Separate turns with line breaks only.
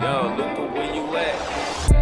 Yo, Luca, where you at?